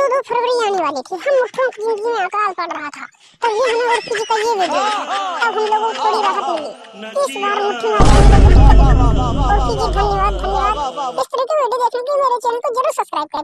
चौदह फरवरी आने वाली थी। हम मुठ्ठों की ज़िंदगी में अकाल पड़ रहा था। तभी हमें और किसी का ये वीडियो देखा तब हम लोगों को थोड़ी राहत मिली। इस बार मुठ्ठी मारने में और कीजिए धन्यवाद धन्यवाद। इस तरह की वीडियो देखने के लिए मेरे चैनल को ज़रूर सब्सक्राइब करें।